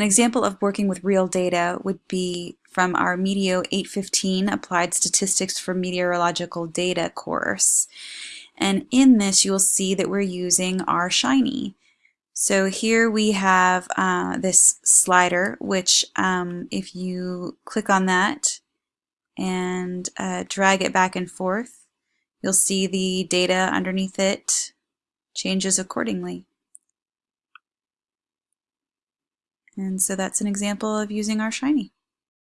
An example of working with real data would be from our Meteo 815 Applied Statistics for Meteorological Data course. And in this you'll see that we're using R Shiny. So here we have uh, this slider which um, if you click on that and uh, drag it back and forth you'll see the data underneath it changes accordingly. And so that's an example of using R Shiny.